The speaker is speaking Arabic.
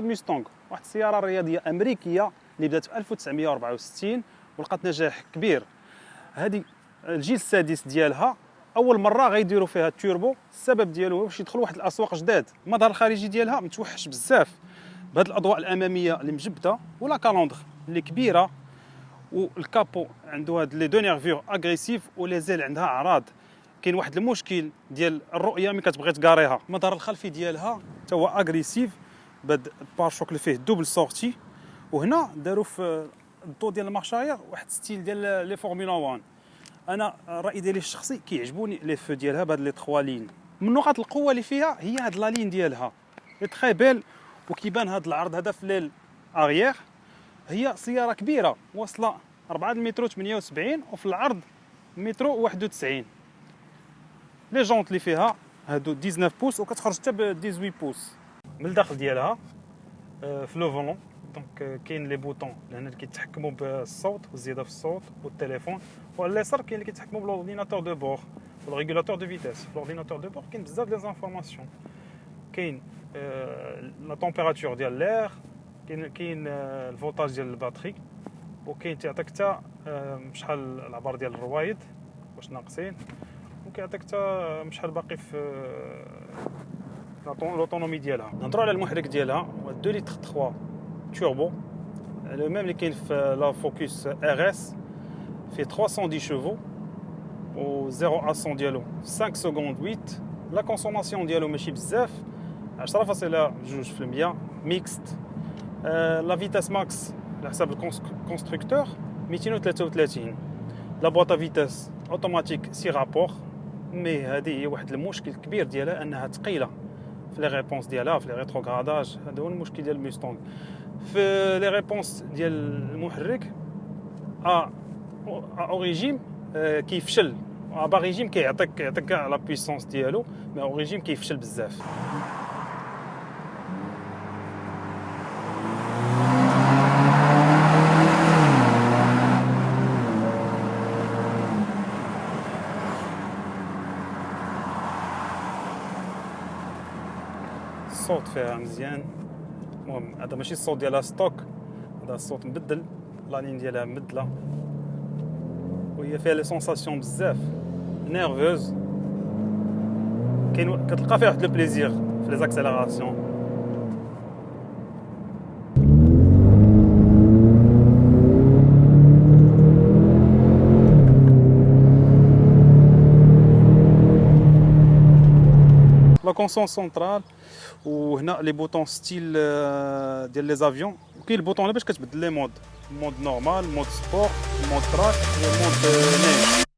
Ford Mustang واحد السيارة رياضية أمريكية اللي بدات في 1964 ولقات نجاح كبير. هذه الجيل السادس ديالها أول مرة غيديروا فيها التوربو. السبب ديالو باش يدخلوا واحد الأسواق جداد. المظهر الخارجي ديالها متوحش بزاف. بهاد الأضواء الأمامية اللي مجبدة و la calandre اللي كبيرة. وال capot عنده هاد les deux nervures agressives و les ailes عندها عراض. كاين واحد المشكل ديال الرؤية ملي كتبغي تكاريها المظهر الخلفي ديالها حتى هو agressif. بهاد ال pare-chocs اللي فيه double sortie وهنا داروا في الضو ديال ال marche arrière واحد style ديال les Formule 1 أنا الرأي ديالي الشخصي كيعجبوني les feux ديالها بهاد les trois lignes. من نقاط القوة اللي فيها هي هاد la ligne ديالها. très belle وكيبان هاد العرض هذا في ليل اغيير هي سيارة كبيرة واصلة 4 متر 78 وفي العرض متر 91 les jantes اللي فيها هادو 19 pouces وكتخرج حتى ب 18 pouces. من الداخل ديالها آه، في le volant donc كاين les boutons لهنا اللي كيتحكموا بالصوت والزيادة في الصوت والتليفون. وعلى اليسار كاين اللي كيتحكموا بال ordinateur de bord وال régulateur de vitesse في ال ordinateur de bord كاين بزاف ديال informations كاين la température ديال l'air كاين كاين ال voltage ديال ال batterie وكاين تيعطيك حتى شحال العبار ديال الروايد واش ناقصين. وكيعطيك حتى شحال باقي في l'autonomie ديالها نهضروا على المحرك ديالها هو 2 لتر 3 turbo le même اللي كاين في la Focus RS فيه 310 chevaux و 0 à 100 ديالو 5 secondes 8 la consommation ديالو ماشي بزاف 10.2% mixte la vitesse max على حساب ال constructeur 233 la boîte à vitesses automatique six rapports mais هذه هي واحد المشكل كبير ديالها انها ثقيله في les réponses ديالها في les rétrogradages هذا هو المشكل ديال ال Mustang. في les réponses ديال المحرك à haut régime كيفشل. à régime كيعطيك كيعطيك la puissance ديالو مي أو كيفشل بزاف. الصوت فيها مزيان. المهم هذا ماشي الصوت ديالها stock. هذا الصوت مبدل. la ligne ديالها مبدلة. وهي فيها les sensations بزاف. nerveuse. كاين كتلقى فيها واحد le plaisir في les accélérations la console centrale وهنا les boutons style ديال les avions وكاين ال bouton باش كتبدل les modes mode normal mode sport mode track mode neige